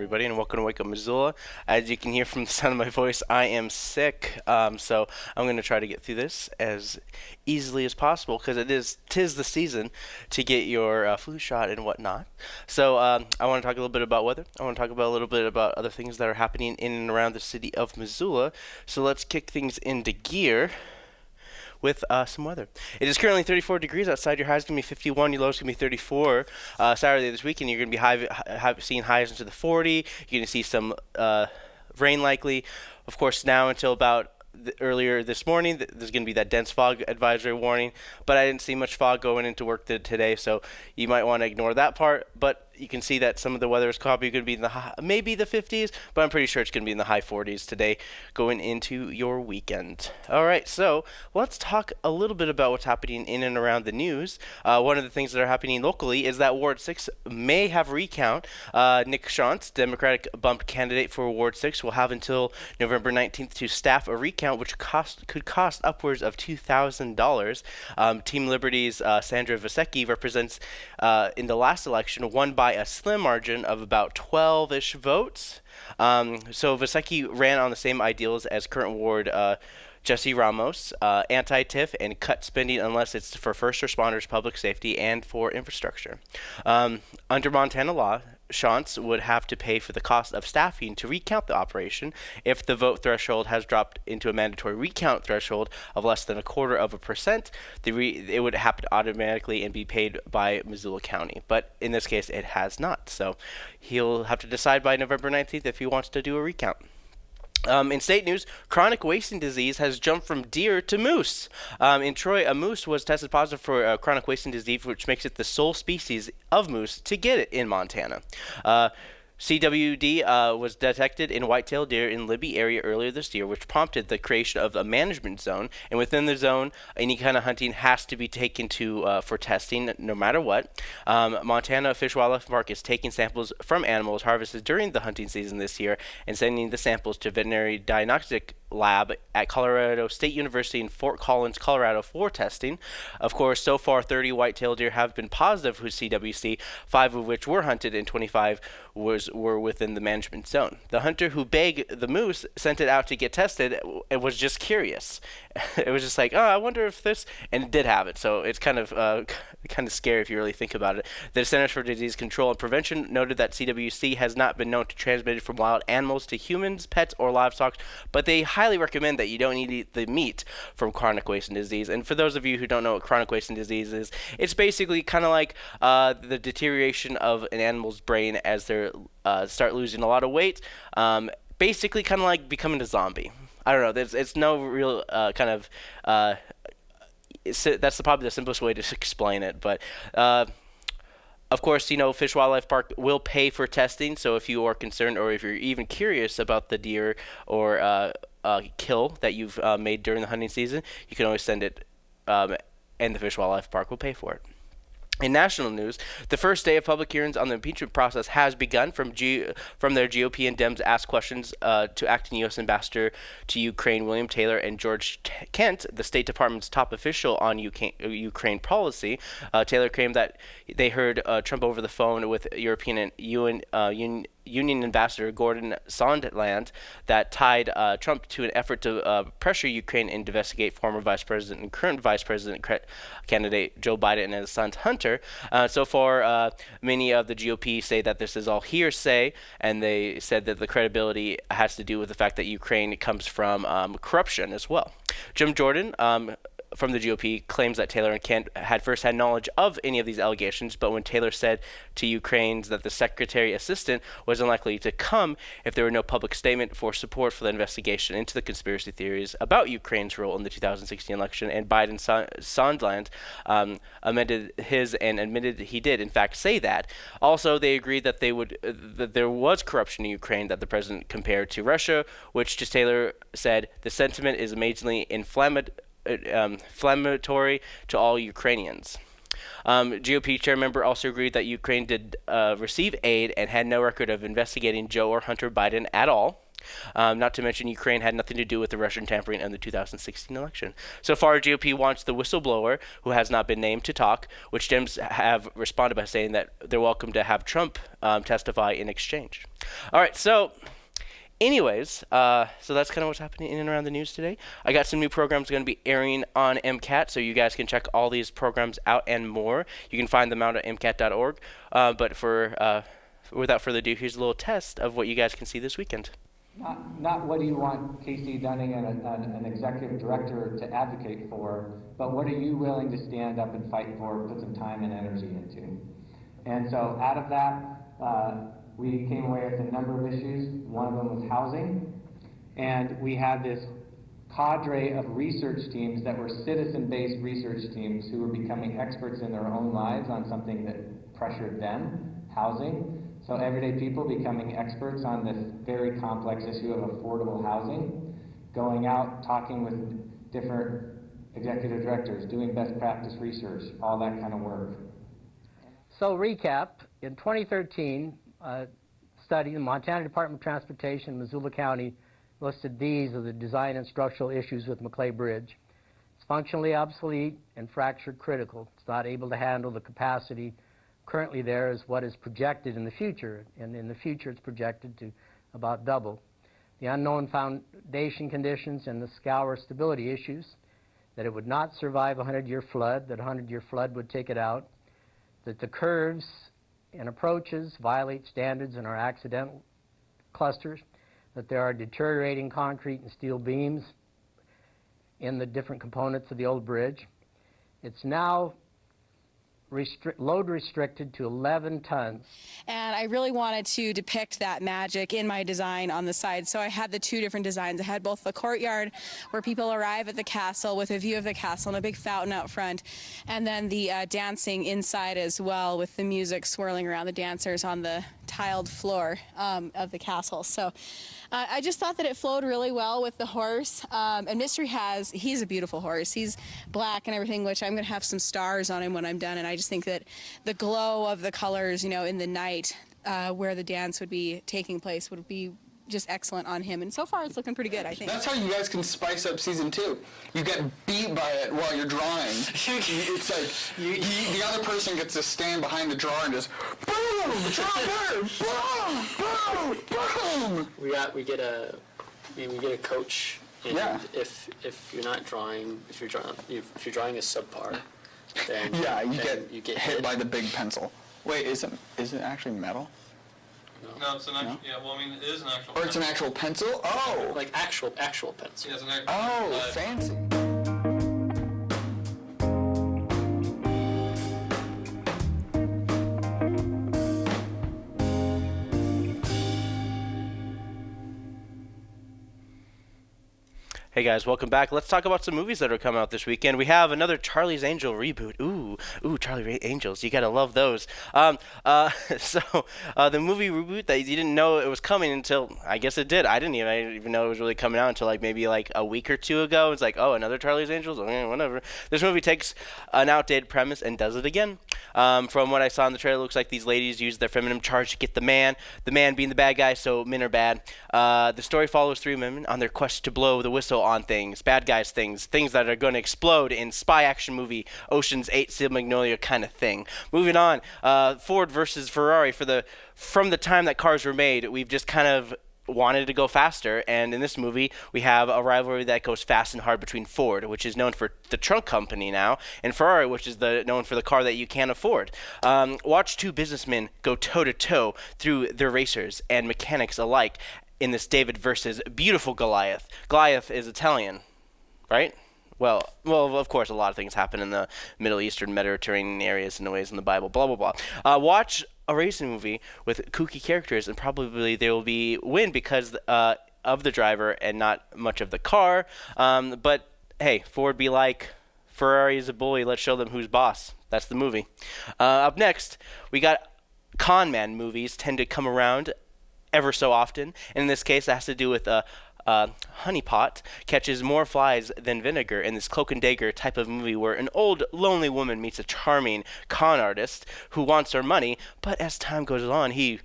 Everybody, and welcome to Wake Up Missoula. As you can hear from the sound of my voice, I am sick, um, so I'm going to try to get through this as easily as possible because it is tis the season to get your uh, flu shot and whatnot. So um, I want to talk a little bit about weather. I want to talk about a little bit about other things that are happening in and around the city of Missoula. So let's kick things into gear with uh, some weather. It is currently 34 degrees outside. Your high is going to be 51. Your low is going to be 34. Uh, Saturday this weekend, you're going to be high, high, seeing highs into the 40. You're going to see some uh, rain likely. Of course, now until about earlier this morning, th there's going to be that dense fog advisory warning, but I didn't see much fog going into work today, so you might want to ignore that part. But you can see that some of the weather is probably going to be in the high, maybe the 50s, but I'm pretty sure it's going to be in the high 40s today going into your weekend. All right, so let's talk a little bit about what's happening in and around the news. Uh, one of the things that are happening locally is that Ward 6 may have recount. Uh, Nick Shantz, Democratic bumped candidate for Ward 6, will have until November 19th to staff a recount, which cost could cost upwards of $2,000. Um, Team Liberty's uh, Sandra Vasecki represents uh, in the last election won by by a slim margin of about 12 ish votes. Um, so Vasecki ran on the same ideals as current ward. Uh, Jesse Ramos, uh, anti TIF, and cut spending unless it's for first responders, public safety, and for infrastructure. Um, under Montana law, Shantz would have to pay for the cost of staffing to recount the operation if the vote threshold has dropped into a mandatory recount threshold of less than a quarter of a percent. It would happen automatically and be paid by Missoula County. But in this case, it has not. So he'll have to decide by November 19th if he wants to do a recount. Um, in state news, chronic wasting disease has jumped from deer to moose. Um, in Troy, a moose was tested positive for uh, chronic wasting disease, which makes it the sole species of moose to get it in Montana. Uh, CWD uh, was detected in white-tailed deer in Libby area earlier this year, which prompted the creation of a management zone. And within the zone, any kind of hunting has to be taken to uh, for testing, no matter what. Um, Montana Fish Wildlife Park is taking samples from animals harvested during the hunting season this year and sending the samples to veterinary diagnostic lab at Colorado State University in Fort Collins, Colorado for testing. Of course, so far 30 white-tailed deer have been positive for CWD, five of which were hunted and 25 was were within the management zone. The hunter who bagged the moose sent it out to get tested and was just curious. it was just like, oh, I wonder if this, and it did have it. So it's kind of uh, kind of scary if you really think about it. The Centers for Disease Control and Prevention noted that CWD has not been known to transmit it from wild animals to humans, pets, or livestock, but they highly recommend that you don't eat the meat from chronic wasting disease. And for those of you who don't know what chronic wasting disease is, it's basically kind of like uh, the deterioration of an animal's brain as they uh, start losing a lot of weight. Um, basically, kind of like becoming a zombie. I don't know. There's it's no real uh, kind of. Uh, that's the, probably the simplest way to explain it, but uh, of course, you know, Fish Wildlife Park will pay for testing. So if you are concerned or if you're even curious about the deer or uh, uh, kill that you've uh, made during the hunting season, you can always send it, um, and the Fish Wildlife Park will pay for it. In national news, the first day of public hearings on the impeachment process has begun. From G- from their GOP and Dems asked questions uh, to acting U.S. Ambassador to Ukraine William Taylor and George T- Kent, the State Department's top official on UK- Ukraine policy. Uh, Taylor claimed that they heard uh, Trump over the phone with European and UN, uh, UN Union Ambassador Gordon Sondland that tied uh, Trump to an effort to uh, pressure Ukraine and investigate former Vice President and current Vice President candidate Joe Biden and his son Hunter. Uh, so far, uh, many of the GOP say that this is all hearsay, and they said that the credibility has to do with the fact that Ukraine comes from um, corruption as well. Jim Jordan, um, from the GOP claims that Taylor and Kent had first had knowledge of any of these allegations, but when Taylor said to Ukraine's that the secretary assistant was unlikely to come if there were no public statement for support for the investigation into the conspiracy theories about Ukraine's role in the 2016 election, and Biden Sondland um, amended his and admitted he did in fact say that. Also, they agreed that they would uh, that there was corruption in Ukraine that the president compared to Russia, which to Taylor said the sentiment is amazingly inflammatory um, inflammatory to all Ukrainians. Um, GOP chair member also agreed that Ukraine did uh, receive aid and had no record of investigating Joe or Hunter Biden at all. Um, not to mention, Ukraine had nothing to do with the Russian tampering in the 2016 election. So far, GOP wants the whistleblower, who has not been named, to talk, which Dems have responded by saying that they're welcome to have Trump um, testify in exchange. All right, so. Anyways, uh, so that's kind of what's happening in and around the news today. I got some new programs going to be airing on MCAT, so you guys can check all these programs out and more. You can find them out at MCAT.org. Uh, but for uh, without further ado, here's a little test of what you guys can see this weekend. Not, not what do you want Casey Dunning and an, an executive director to advocate for, but what are you willing to stand up and fight for, put some time and energy into? And so out of that, uh, we came away with a number of issues. One of them was housing. And we had this cadre of research teams that were citizen-based research teams who were becoming experts in their own lives on something that pressured them, housing. So everyday people becoming experts on this very complex issue of affordable housing, going out, talking with different executive directors, doing best practice research, all that kind of work. So recap, in 2013, a Uh, study, the Montana Department of Transportation, Missoula County, listed these as the design and structural issues with Maclay Bridge. It's functionally obsolete and fracture critical. It's not able to handle the capacity currently there is what is projected in the future, and in the future it's projected to about double. The unknown foundation conditions and the scour stability issues, that it would not survive a 100-year flood, that a 100-year flood would take it out, that the curves and approaches violate standards and are accidental clusters, that there are deteriorating concrete and steel beams in the different components of the old bridge. It's now Load restricted to 11 tons. And I really wanted to depict that magic in my design on the side. So I had the two different designs. I had both the courtyard where people arrive at the castle with a view of the castle and a big fountain out front, and then the uh, dancing inside as well with the music swirling around the dancers on the tiled floor um, of the castle. So uh, I just thought that it flowed really well with the horse. Um, and Mystery has, he's a beautiful horse. He's black and everything, which I'm going to have some stars on him when I'm done. And I just think that the glow of the colors, you know, in the night uh, where the dance would be taking place would be just excellent on him. And so far, it's looking pretty good, I think. That's how you guys can spice up season two. You get beat by it while you're drawing. it's like you, you, the other person gets to stand behind the drawer and just boom, draw bird, boom, boom, boom. We got we get a I mean, we get a coach. And Yeah. if if you're not drawing, if you're drawing, if you're drawing a subpar, then Yeah, you then get, you get hit by the big pencil. Wait, is it is it actually metal? No, it's an actual, yeah, well, I mean, it is an actual. Or it's an actual pencil? Oh, like actual actual pencil. Yeah, it's an actual. oh, uh, fancy. Hey guys, welcome back. Let's talk about some movies that are coming out this weekend. We have another Charlie's Angel reboot. Ooh, ooh, Charlie Ray Angels. You gotta love those. Um, uh, so uh, the movie reboot that you didn't know it was coming until I guess it did. I didn't even I didn't even know it was really coming out until like maybe like a week or two ago. It's like oh another Charlie's Angels. Okay, whatever. This movie takes an outdated premise and does it again. Um, from what I saw in the trailer, it looks like these ladies use their feminine charge to get the man. The man being the bad guy, so men are bad. Uh, the story follows three women on their quest to blow the whistle on things, bad guys things, things that are going to explode in spy action movie, Ocean's Eight, Steel Magnolia kind of thing. Moving on, uh, Ford versus Ferrari for the from the time that cars were made, we've just kind of wanted to go faster. And in this movie we have a rivalry that goes fast and hard between Ford which is known for the trunk company now and Ferrari which is the known for the car that you can't afford. Um, watch two businessmen go toe to toe through their racers and mechanics alike in this David versus beautiful Goliath. Goliath is Italian right well, well, of course, a lot of things happen in the Middle Eastern, Mediterranean areas in the ways in the Bible. Blah blah blah. Uh, watch a racing movie with kooky characters, and probably they will be win because uh, of the driver and not much of the car. Um, but hey, Ford be like, Ferrari is a bully. Let's show them who's boss. That's the movie. Uh, up next, we got con man movies tend to come around ever so often. And in this case, it has to do with a. Uh, honeypot catches more flies than vinegar in this cloak and dagger type of movie where an old lonely woman meets a charming con artist who wants her money but as time goes on he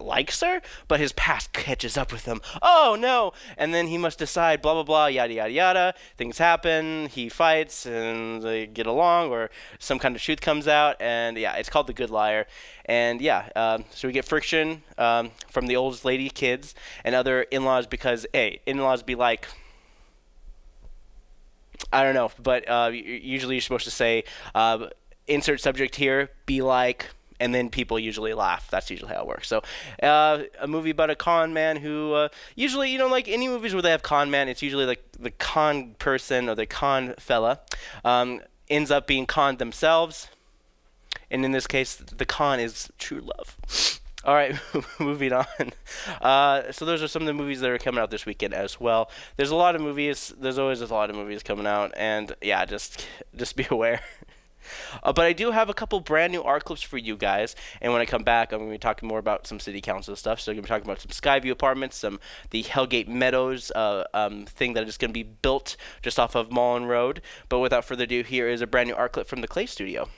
likes her, but his past catches up with him. Oh no! And then he must decide, blah blah blah, yada yada yada. Things happen. He fights, and they get along, or some kind of truth comes out. And yeah, it's called The Good Liar. And yeah, um, so we get friction um, from the old lady kids and other in-laws because hey, in-laws be like. I don't know, but uh, usually you're supposed to say, uh, insert subject here, be like, and then people usually laugh. That's usually how it works. So, uh, a movie about a con man who uh, usually, you know, like any movies where they have con man, it's usually like the con person or the con fella um, ends up being conned themselves. And in this case, the con is true love. All right, moving on. Uh, so those are some of the movies that are coming out this weekend as well. There's a lot of movies. There's always a lot of movies coming out, and yeah, just just be aware. Uh, but I do have a couple brand new art clips for you guys. And when I come back, I'm going to be talking more about some city council stuff. So I'm going to be talking about some Skyview apartments, some the Hellgate Meadows uh, um, thing that is going to be built just off of Mullen Road. But without further ado, here is a brand new art clip from the Clay Studio.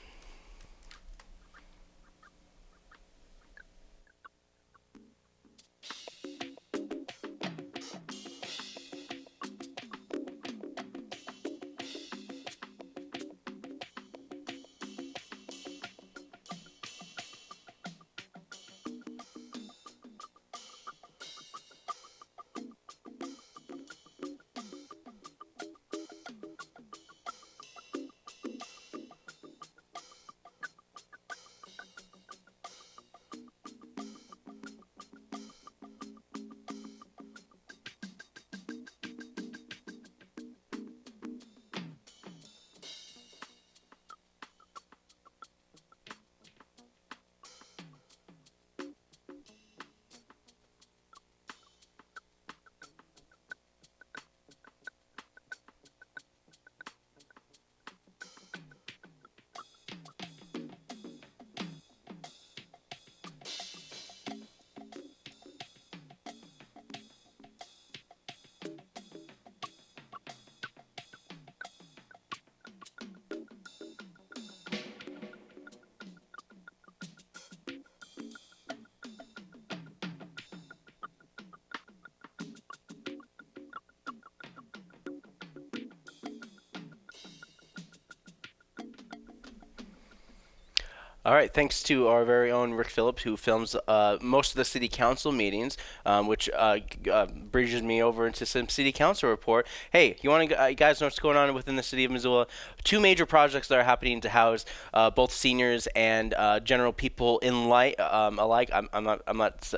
All right, thanks to our very own Rick Phillips, who films uh, most of the city council meetings, um, which uh, uh, bridges me over into some city council report. Hey, you want to, uh, guys know what's going on within the city of Missoula? Two major projects that are happening to house uh, both seniors and uh, general people in light um, alike. I'm, I'm not, I'm not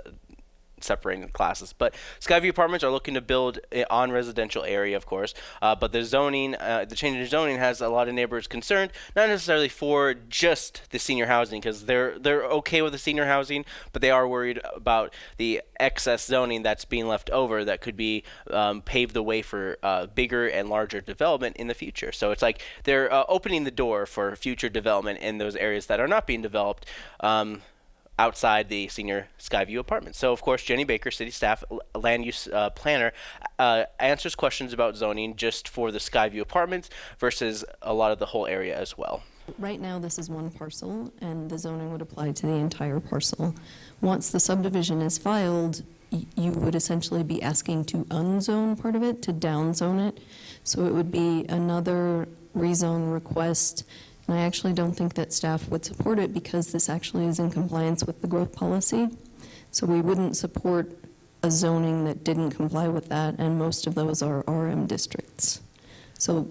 separating the classes. But Skyview Apartments are looking to build on residential area, of course. Uh, but the zoning, uh, the change in zoning has a lot of neighbors concerned, not necessarily for just the senior housing, because they're they're okay with the senior housing, but they are worried about the excess zoning that's being left over that could be um, pave the way for uh, bigger and larger development in the future. So it's like they're uh, opening the door for future development in those areas that are not being developed. Um, outside the senior Skyview apartment. So, of course, Jenny Baker, city staff, land use uh, planner, uh, answers questions about zoning just for the Skyview apartments versus a lot of the whole area as well. Right now, this is one parcel, and the zoning would apply to the entire parcel. Once the subdivision is filed, you would essentially be asking to unzone part of it, to downzone it. So it would be another rezone request and I actually don't think that staff would support it because this actually is in compliance with the growth policy. So we wouldn't support a zoning that didn't comply with that, and most of those are RM districts. So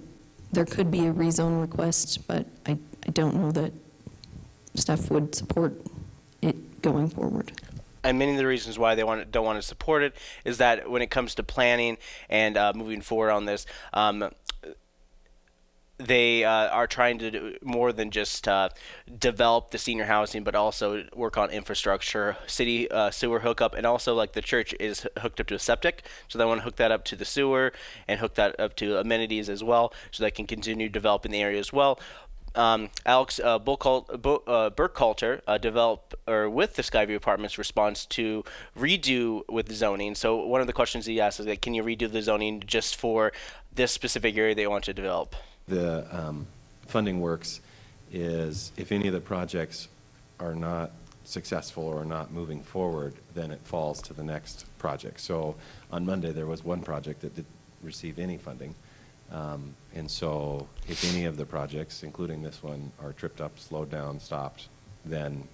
there could be a rezone request, but I, I don't know that staff would support it going forward and many of the reasons why they want don't want to support it is that when it comes to planning and uh, moving forward on this, um, they uh, are trying to do more than just uh, develop the senior housing, but also work on infrastructure, city uh, sewer hookup, and also like the church is hooked up to a septic, so they want to hook that up to the sewer and hook that up to amenities as well, so they can continue developing the area as well. Um, Alex uh, uh, Burkhalter uh, developed or with the Skyview Apartments response to redo with zoning. So one of the questions he asked is like, can you redo the zoning just for this specific area they want to develop? The um, funding works is if any of the projects are not successful or not moving forward, then it falls to the next project. So on Monday, there was one project that did receive any funding. Um, And so if any of the projects, including this one, are tripped up, slowed down, stopped, then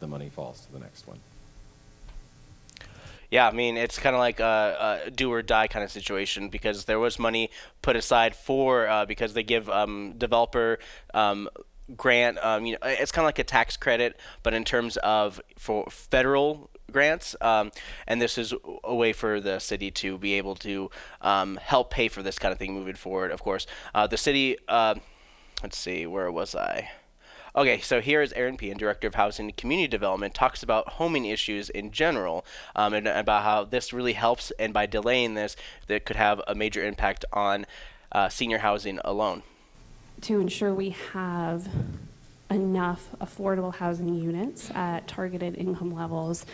the money falls to the next one. Yeah, I mean it's kind of like a, a do or die kind of situation because there was money put aside for uh, because they give um, developer um, grant. Um, you know, it's kind of like a tax credit, but in terms of for federal grants, um, and this is a way for the city to be able to um, help pay for this kind of thing moving forward. Of course, uh, the city. Uh, let's see, where was I? Okay, so here is Eran Pehan, Director of Housing and Community Development, talks about homing issues in general um, and about how this really helps, and by delaying this, that could have a major impact on uh, senior housing alone. to ensure we have enough affordable housing units at targeted income levels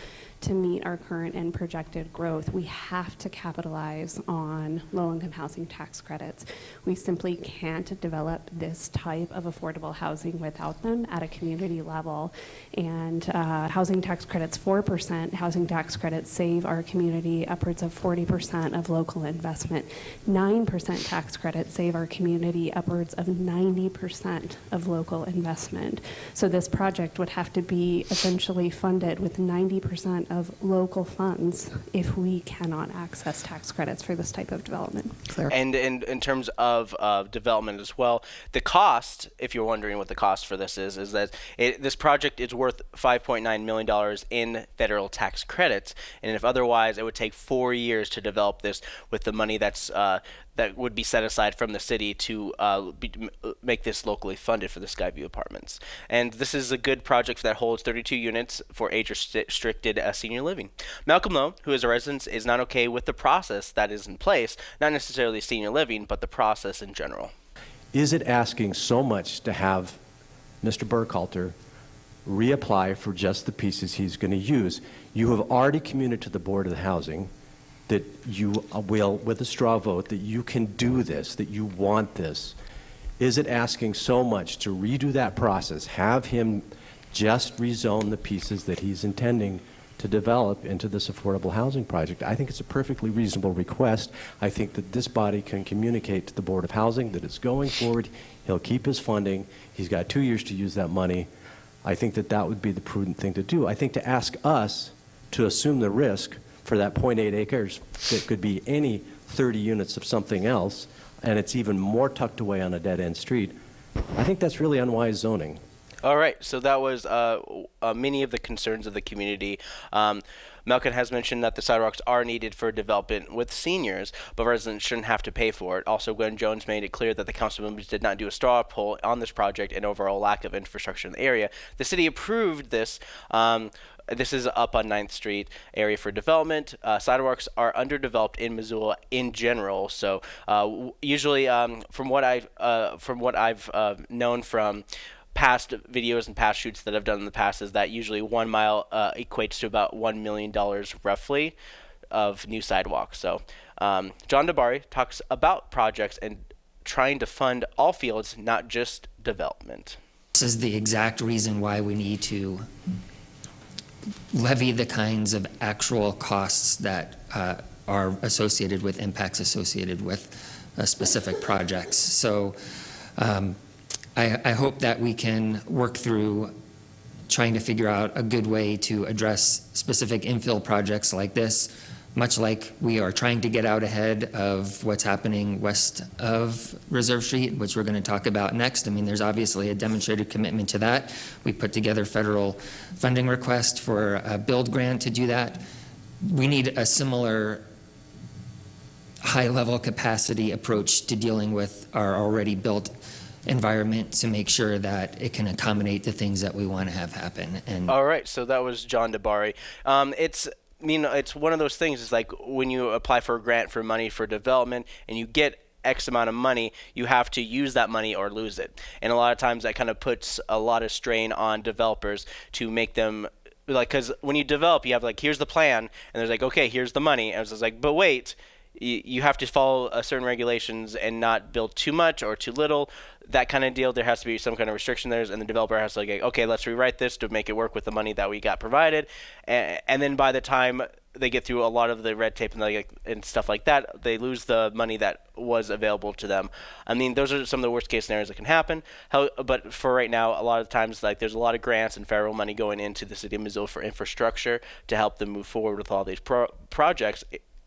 to meet our current and projected growth, we have to capitalize on low-income housing tax credits. We simply can't develop this type of affordable housing without them at a community level. And uh, housing tax credits, 4%, housing tax credits save our community upwards of 40% of local investment. 9% tax credits save our community upwards of 90% of local investment. So this project would have to be essentially funded with 90% of local funds if we cannot access tax credits for this type of development. Claire? And in, in terms of uh, development as well, the cost, if you're wondering what the cost for this is, is that it, this project is worth $5.9 million in federal tax credits. And if otherwise, it would take four years to develop this with the money that's uh, that would be set aside from the city to uh, be, uh, make this locally funded for the Skyview Apartments. And this is a good project that holds 32 units for age-restricted uh, senior living. Malcolm Lowe, who is a resident, is not okay with the process that is in place, not necessarily senior living, but the process in general. Is it asking so much to have Mr. Burkhalter reapply for just the pieces he's going to use? You have already communicated to the Board of the Housing that you uh, will, with a straw vote, that you can do this, that you want this. Is it asking so much to redo that process, have him just rezone the pieces that he's intending to develop into this affordable housing project? I think it's a perfectly reasonable request. I think that this body can communicate to the Board of Housing that it's going forward. He'll keep his funding. He's got two years to use that money. I think that that would be the prudent thing to do. I think to ask us to assume the risk for that .8 acres that could be any 30 units of something else, and it's even more tucked away on a dead-end street, I think that's really unwise zoning. All right, so that was uh, uh, many of the concerns of the community. Um, Malkin has mentioned that the sidewalks are needed for development with seniors, but residents shouldn't have to pay for it. Also, Gwen Jones made it clear that the council members did not do a straw poll on this project and overall lack of infrastructure in the area. The city approved this. Um, this is up on 9th Street area for development. Uh, sidewalks are underdeveloped in Missoula in general. So uh, usually, um, from what I've uh, from what I've uh, known from past videos and past shoots that I've done in the past, is that usually one mile uh, equates to about one million dollars roughly of new sidewalks. So um, John DiBari talks about projects and trying to fund all fields, not just development. This is the exact reason why we need to levy the kinds of actual costs that uh, are associated with impacts associated with uh, specific projects. So um, I, I hope that we can work through trying to figure out a good way to address specific infill projects like this, much like we are trying to get out ahead of what's happening west of Reserve Street, which we're going to talk about next. I mean, there's obviously a demonstrated commitment to that. We put together federal funding request for a build grant to do that. We need a similar high-level capacity approach to dealing with our already built environment to make sure that it can accommodate the things that we want to have happen. And All right, so that was John DiBari. Um, it's know it's one of those things. It's like when you apply for a grant for money for development and you get X amount of money, you have to use that money or lose it. And a lot of times that kind of puts a lot of strain on developers to make them like because when you develop, you have like here's the plan, and there's like okay, here's the money, and it's like but wait. You, have to follow uh, certain regulations and not build too much or too little. That kind of deal. There has to be some kind of restriction there, and the developer has to like, okay, let's rewrite this to make it work with the money that we got provided, and, and then by the time they get through a lot of the red tape and like and stuff like that, they lose the money that was available to them. I mean, those are some of the worst case scenarios that can happen. How, but for right now, a lot of times, like there's a lot of grants and federal money going into the city of Missoula for infrastructure to help them move forward with all these pro- projects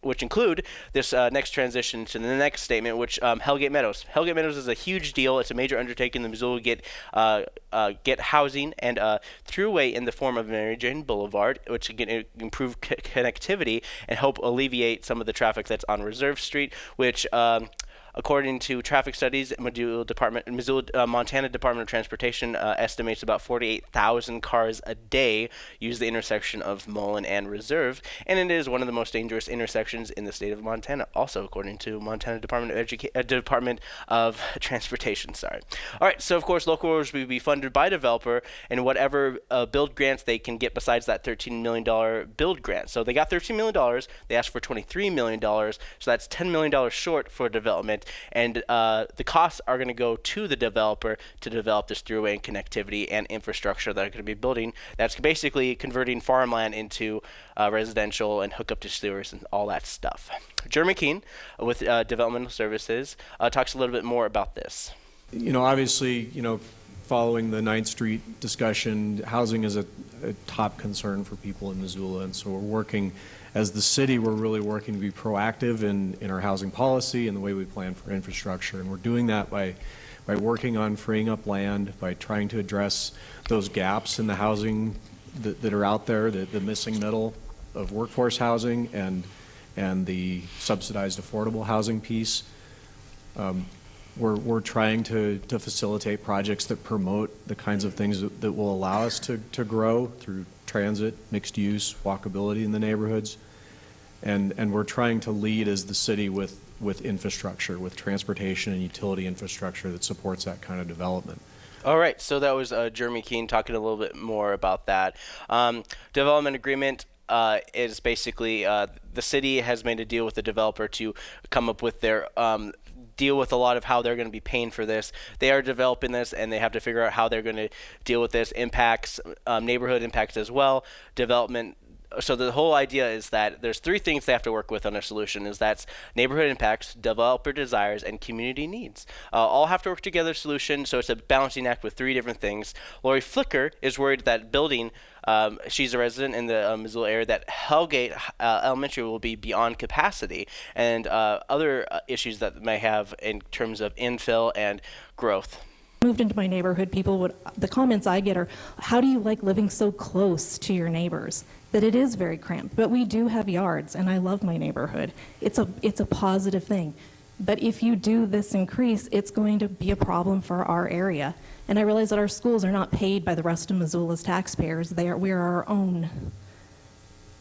which include this uh, next transition to the next statement, which um, Hellgate Meadows. Hellgate Meadows is a huge deal. It's a major undertaking. The Missoula get uh, uh, get housing and a throughway in the form of Mary Jane Boulevard, which can improve c- connectivity and help alleviate some of the traffic that's on Reserve Street, which um, According to traffic studies, Missoula Department, Missoula, uh, Montana Department of Transportation uh, estimates about 48,000 cars a day use the intersection of Mullen and Reserve, and it is one of the most dangerous intersections in the state of Montana. Also, according to Montana Department of Educa- uh, Department of Transportation. Sorry. All right. So of course, local roads will be funded by developer and whatever uh, build grants they can get besides that 13 million dollar build grant. So they got 13 million dollars. They asked for 23 million dollars. So that's 10 million dollars short for development and uh, the costs are going to go to the developer to develop this throughway and connectivity and infrastructure that are going to be building. That's basically converting farmland into uh, residential and hook up to sewers and all that stuff. Jeremy Keene with uh, Developmental Services uh, talks a little bit more about this. You know, obviously, you know, following the 9th Street discussion, housing is a, a top concern for people in Missoula, and so we're working as the city, we're really working to be proactive in, in our housing policy and the way we plan for infrastructure. And we're doing that by, by working on freeing up land, by trying to address those gaps in the housing that, that are out there, the, the missing middle of workforce housing and, and the subsidized affordable housing piece. Um, we're, we're trying to, to facilitate projects that promote the kinds of things that, that will allow us to, to grow through transit, mixed use, walkability in the neighborhoods and and we're trying to lead as the city with with infrastructure, with transportation and utility infrastructure that supports that kind of development. All right, so that was uh, Jeremy Keene talking a little bit more about that. Um, development agreement uh, is basically uh, the city has made a deal with the developer to come up with their um, deal with a lot of how they're going to be paying for this. They are developing this, and they have to figure out how they're going to deal with this impacts, um, neighborhood impacts as well, development so the whole idea is that there's three things they have to work with on a solution is that's neighborhood impacts developer desires and community needs. Uh, all have to work together solution so it's a balancing act with three different things. Lori flicker is worried that building um, she's a resident in the uh, Missoula area that Hellgate uh, Elementary will be beyond capacity. And uh, other uh, issues that may have in terms of infill and growth. Moved into my neighborhood, people would, the comments I get are, how do you like living so close to your neighbors? That it is very cramped, but we do have yards, and I love my neighborhood. It's a, it's a positive thing. But if you do this increase, it's going to be a problem for our area. And I realize that our schools are not paid by the rest of Missoula's taxpayers. They are, we are our own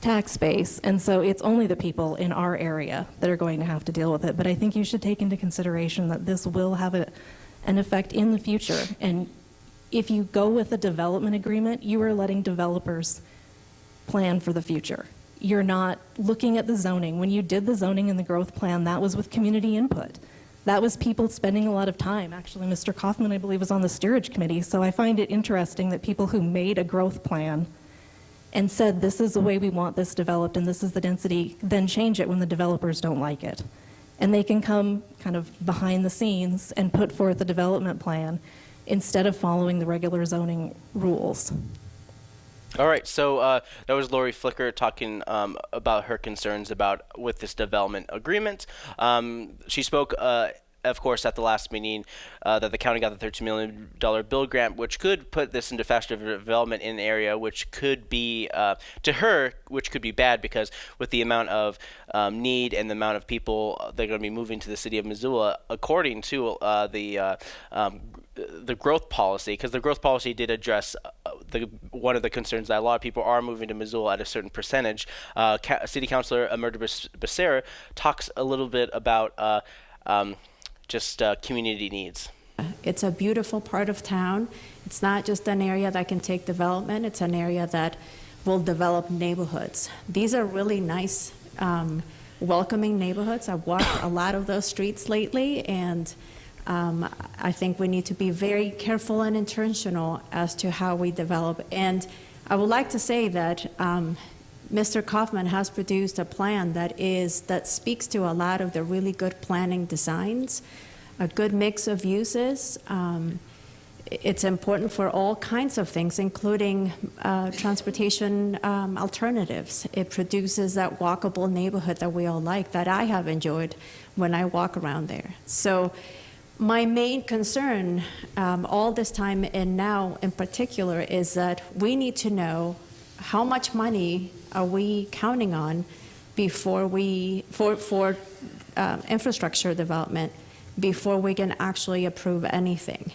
tax base, and so it's only the people in our area that are going to have to deal with it. But I think you should take into consideration that this will have a, an effect in the future. And if you go with a development agreement, you are letting developers plan for the future. You're not looking at the zoning. When you did the zoning and the growth plan, that was with community input. That was people spending a lot of time. Actually, Mr. Kaufman, I believe, was on the steerage committee, so I find it interesting that people who made a growth plan and said, this is the way we want this developed and this is the density, then change it when the developers don't like it and they can come kind of behind the scenes and put forth a development plan instead of following the regular zoning rules. All right, so uh, that was Lori Flicker talking um, about her concerns about with this development agreement. Um, she spoke uh, of course, at the last meeting, uh, that the county got the $13 million build grant, which could put this into faster development in an area, which could be, uh, to her, which could be bad because with the amount of um, need and the amount of people that are going to be moving to the city of Missoula, according to uh, the uh, um, the growth policy, because the growth policy did address uh, the one of the concerns that a lot of people are moving to Missoula at a certain percentage. Uh, City Councilor Mirtha Becerra talks a little bit about uh, um, just uh, community needs. It's a beautiful part of town. It's not just an area that can take development, it's an area that will develop neighborhoods. These are really nice, um, welcoming neighborhoods. I've walked a lot of those streets lately, and um, I think we need to be very careful and intentional as to how we develop. And I would like to say that um, Mr. Kaufman has produced a plan that is that speaks to a lot of the really good planning designs, a good mix of uses. Um, it's important for all kinds of things, including uh, transportation um, alternatives. It produces that walkable neighborhood that we all like, that I have enjoyed when I walk around there. So, my main concern um, all this time and now in particular is that we need to know how much money are we counting on before we for for uh, infrastructure development before we can actually approve anything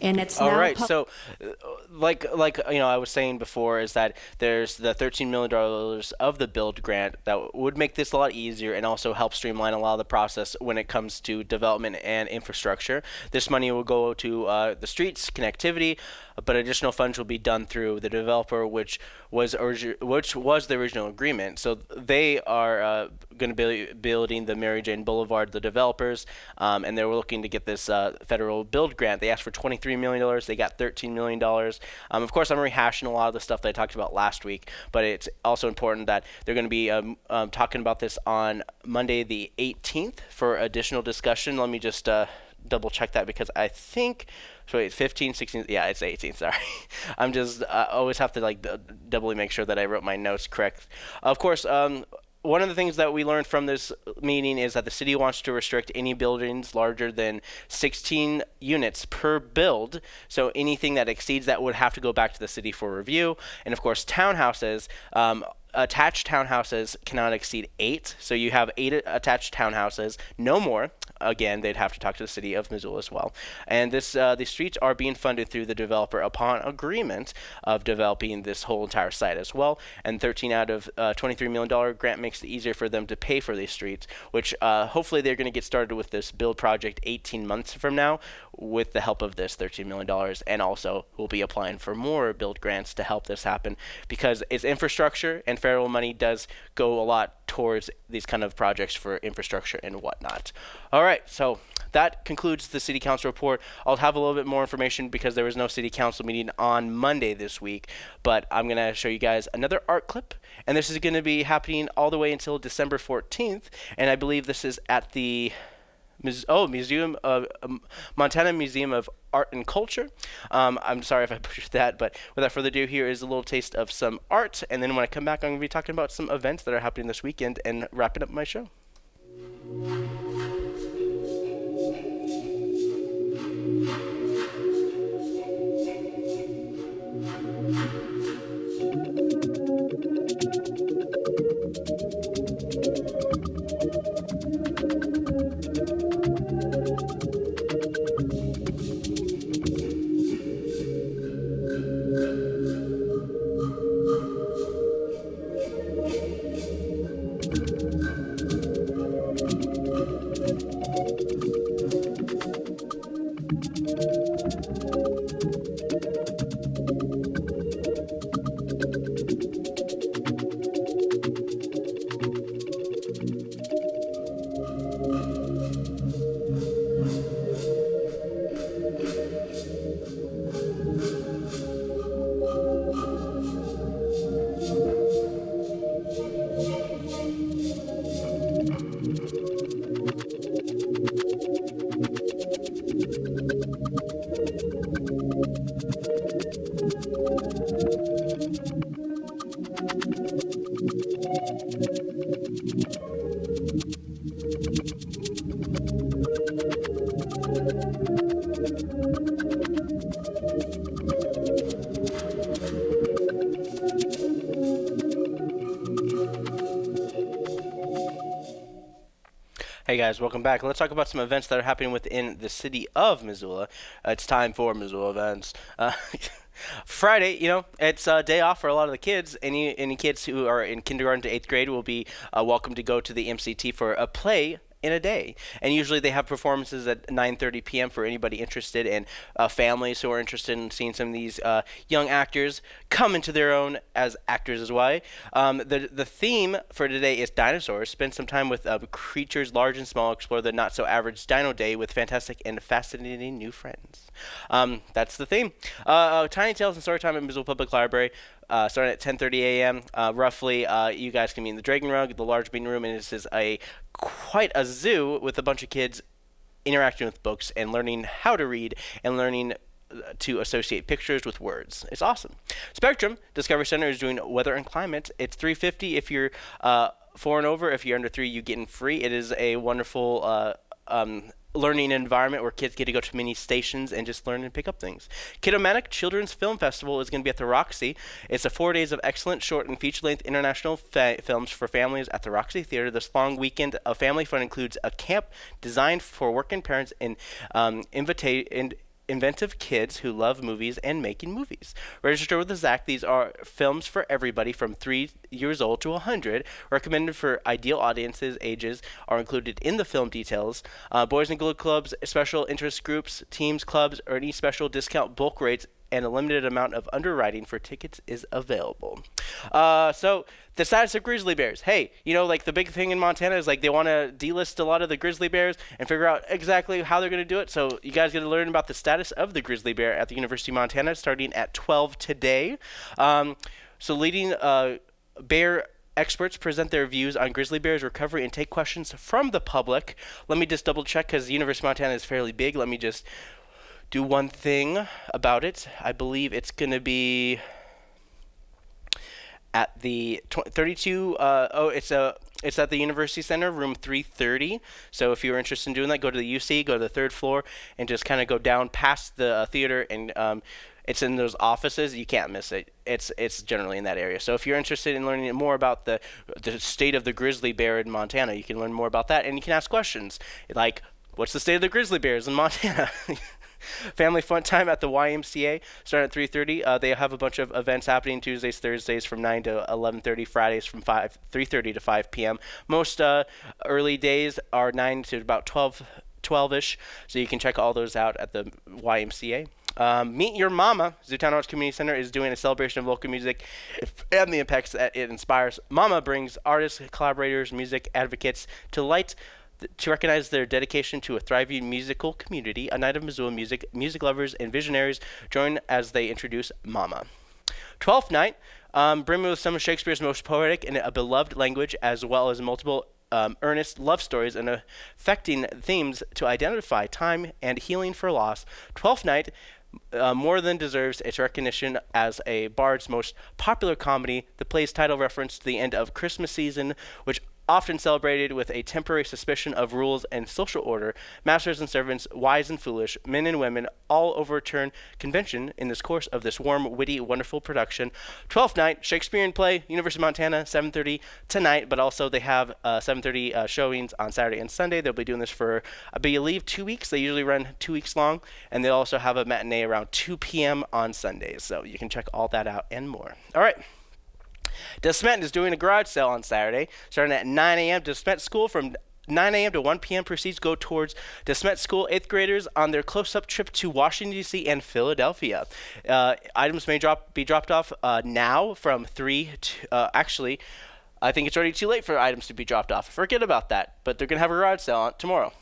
and it's All right. So, uh, like like you know, I was saying before, is that there's the 13 million dollars of the build grant that would make this a lot easier and also help streamline a lot of the process when it comes to development and infrastructure. This money will go to uh, the streets, connectivity, but additional funds will be done through the developer, which was which was the original agreement. So they are uh, going to be building the Mary Jane Boulevard, the developers, um, and they were looking to get this uh, federal build grant. They asked for 23 million dollars. They got 13 million dollars. Um, of course, I'm rehashing a lot of the stuff that I talked about last week, but it's also important that they're going to be um, um, talking about this on Monday, the 18th, for additional discussion. Let me just uh, double check that because I think so wait 15 16 yeah it's 18 sorry i'm just i always have to like doubly make sure that i wrote my notes correct of course um one of the things that we learned from this meeting is that the city wants to restrict any buildings larger than 16 units per build. So anything that exceeds that would have to go back to the city for review. And of course, townhouses. Um, attached townhouses cannot exceed eight. So you have eight attached townhouses, no more. Again, they'd have to talk to the city of Missoula as well. And this, uh, the streets are being funded through the developer upon agreement of developing this whole entire site as well. And 13 out of uh, 23 million dollar grant makes it easier for them to pay for these streets, which uh, hopefully they're going to get started with this build project 18 months from now, with the help of this 13 million dollars. And also, we'll be applying for more build grants to help this happen because it's infrastructure and federal money does go a lot towards these kind of projects for infrastructure and whatnot. All right, so that concludes the city council report. I'll have a little bit more information because there was no city council meeting on Monday this week, but I'm going to show you guys another art clip, and this is going to be happening all the way until December 14th, and I believe this is at the oh museum of um, Montana Museum of Art and Culture. Um, I'm sorry if I butchered that, but without further ado, here is a little taste of some art, and then when I come back, I'm going to be talking about some events that are happening this weekend and wrapping up my show. Guys, welcome back. Let's talk about some events that are happening within the city of Missoula. Uh, it's time for Missoula events. Uh, Friday, you know, it's a day off for a lot of the kids. Any any kids who are in kindergarten to eighth grade will be uh, welcome to go to the MCT for a play in a day. And usually they have performances at 9:30 p.m. for anybody interested and uh, families who are interested in seeing some of these uh, young actors come into their own as actors as well. Um, the the theme for today is dinosaurs. Spend some time with uh, creatures large and small. Explore the not so average dino day with fantastic and fascinating new friends. Um, that's the theme. Uh, uh, Tiny Tales and Storytime at Missoula Public Library. Uh, starting at 10:30 a.m. Uh, roughly, uh, you guys can be in the Dragon Rug, the large meeting room, and this is a quite a zoo with a bunch of kids interacting with books and learning how to read and learning uh, to associate pictures with words. It's awesome. Spectrum Discovery Center is doing weather and climate. It's 350 if you're uh, four and over. If you're under three, you get in free. It is a wonderful. Uh, um, learning environment where kids get to go to many stations and just learn and pick up things. Kidomatic Children's Film Festival is going to be at the Roxy. It's a four days of excellent short and feature-length international fa- films for families at the Roxy Theater. This long weekend of family fun includes a camp designed for working parents and um, invita- in- inventive kids who love movies and making movies. Register with the ZACC. These are films for everybody from three years old to 100. Recommended for ideal audiences. Ages are included in the film details. Uh, Boys and Girl Clubs, special interest groups, teams, clubs, or any special discount bulk rates and a limited amount of underwriting for tickets is available. Uh, so the status of grizzly bears. Hey, you know, like the big thing in Montana is like they want to delist a lot of the grizzly bears and figure out exactly how they're going to do it. So you guys get to learn about the status of the grizzly bear at the University of Montana starting at 12 today. Um, so leading uh, bear experts present their views on grizzly bears recovery and take questions from the public. Let me just double check because the University of Montana is fairly big. Let me just do one thing about it. I believe it's going to be at the 32 uh, oh it's a it's at the University Center, room 330. So if you're interested in doing that, go to the UC, go to the third floor, and just kind of go down past the uh, theater, and um, it's in those offices. You can't miss it. It's it's generally in that area. So if you're interested in learning more about the the state of the grizzly bear in Montana, you can learn more about that, and you can ask questions like, "What's the state of the grizzly bears in Montana?" Family fun time at the YMCA starting at 3:30. Uh, they have a bunch of events happening Tuesdays, Thursdays from 9 to 11:30, Fridays from 5 3:30 to 5 p.m. Most uh, early days are 9 to about 12 12ish. So you can check all those out at the YMCA. Um, Meet Your Mama, Zootown Arts Community Center is doing a celebration of local music and the impacts that it inspires. Mama brings artists, collaborators, music advocates to light to recognize their dedication to a thriving musical community, a night of Missoula music, music lovers, and visionaries join as they introduce Mama. Twelfth night, um, me with some of Shakespeare's most poetic and a beloved language, as well as multiple um, earnest love stories and affecting themes to identify time and healing for loss. Twelfth night, uh, more than deserves its recognition as a Bard's most popular comedy. The play's title reference to the end of Christmas season, which often celebrated with a temporary suspicion of rules and social order, masters and servants, wise and foolish, men and women, all overturn convention in this course of this warm, witty, wonderful production. Twelfth night, Shakespearean play, University of Montana, 7:30 tonight, but also they have uh, 7:30 uh, showings on Saturday and Sunday. They'll be doing this for, I believe, two weeks. They usually run two weeks long, and they'll also have a matinee around 2 p.m. on Sundays. So you can check all that out and more. All right. DeSmet is doing a garage sale on Saturday, starting at 9 a.m. DeSmet School from 9 a.m. to 1 p.m. proceeds go towards DeSmet School eighth graders on their close-up trip to Washington D.C. and Philadelphia. Uh, items may drop be dropped off uh, now from three to uh, actually. I think it's already too late for items to be dropped off. Forget about that. But they're gonna have a garage sale on tomorrow.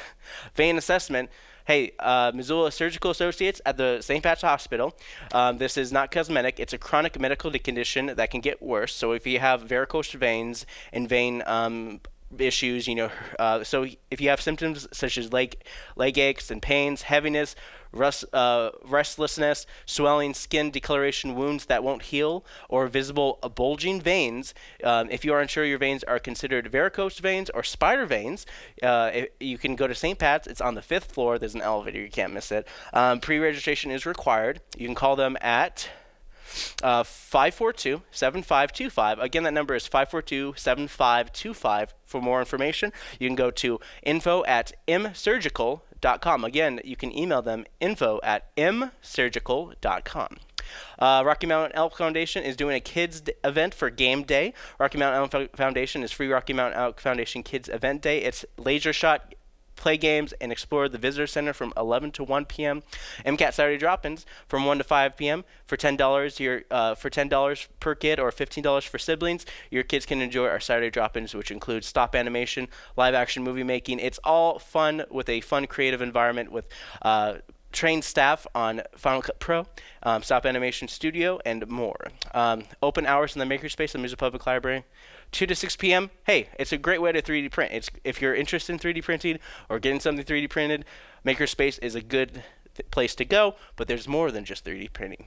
Vein assessment hey, uh, Missoula Surgical Associates at the St. Pat's Hospital. Um, this is not cosmetic. It's a chronic medical condition that can get worse. So if you have varicose veins and vein um, issues, you know, uh, so if you have symptoms such as leg leg aches and pains, heaviness, rust, uh, restlessness, swelling, skin decoloration, wounds that won't heal, or visible bulging veins. Um, if you are unsure your veins are considered varicose veins or spider veins, uh, you can go to St. Pat's. It's on the fifth floor. There's an elevator. You can't miss it. Um, pre-registration is required. You can call them at uh, 542 7525. Again, that number is 542 7525. For more information, you can go to info at msurgical.com. Again, you can email them info at msurgical.com. Uh, Rocky Mountain Elk Foundation is doing a kids d- event for Game Day. Rocky Mountain Elk Fo- Foundation is free Rocky Mountain Elk Foundation Kids Event Day. It's laser shot play games and explore the visitor center from 11 to 1 p.m. MCAT Saturday drop-ins from 1 to 5 p.m. for $10 your uh, for $10 per kid or $15 for siblings. Your kids can enjoy our Saturday drop-ins, which includes stop animation, live action movie making. It's all fun with a fun creative environment with. Uh, trained staff on Final Cut Pro, um, Stop Animation Studio, and more. Um, open hours in the Makerspace at the Missoula Public Library. 2 to 6 p.m. Hey, it's a great way to 3D print. It's if you're interested in 3D printing or getting something 3D printed, Makerspace is a good place to go. But there's more than just 3D printing.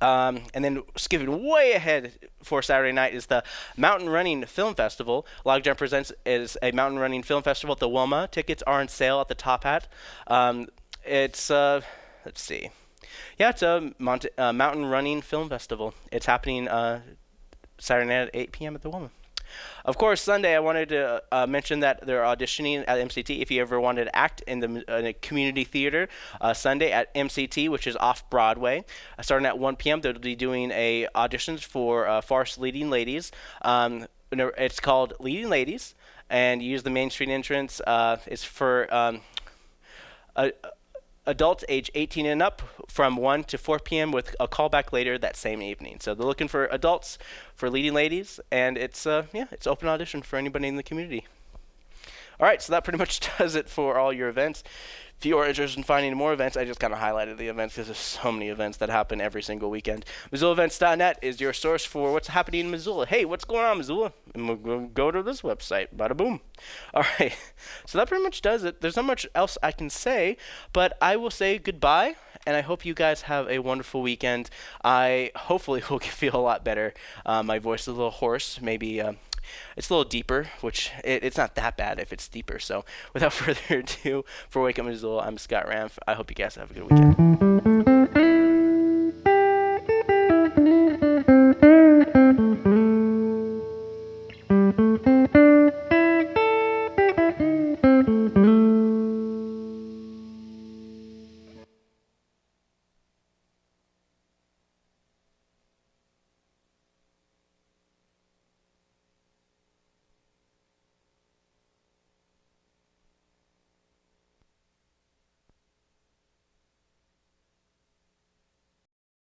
Um, and then skipping way ahead for Saturday night is the Mountain Running Film Festival. Logjam Presents is a mountain running film festival at the Wilma. Tickets are on sale at the Top Hat. Um, it's uh, let's see, yeah, it's a uh, mountain running film festival. It's happening uh, Saturday night at 8 p.m. at the Wilma. Of course, Sunday I wanted to uh, mention that they're auditioning at MCT. If you ever wanted to act in the in a community theater, uh, Sunday at MCT, which is off Broadway, uh, starting at 1 p.m. They'll be doing a auditions for uh, Farce Leading Ladies. Um, it's called Leading Ladies, and use the Main Street entrance. Uh, it's for um, a, adults age 18 and up from 1 to 4 p.m. with a callback later that same evening. So they're looking for adults, for leading ladies, and it's uh, yeah, it's open audition for anybody in the community. All right, so that pretty much does it for all your events. If you are interested in finding more events, I just kind of highlighted the events because there's so many events that happen every single weekend. MissoulaEvents.net is your source for what's happening in Missoula. Hey, what's going on, Missoula? And we'll go- to this website. Bada boom. All right, so that pretty much does it. There's not much else I can say, but I will say goodbye, and I hope you guys have a wonderful weekend. I hopefully will feel a lot better. Uh, my voice is a little hoarse, maybe. Uh, it's a little deeper, which it, it's not that bad if it's deeper. So, without further ado, for Wake Up Missoula, I'm Scott Ramf. I hope you guys have a good weekend.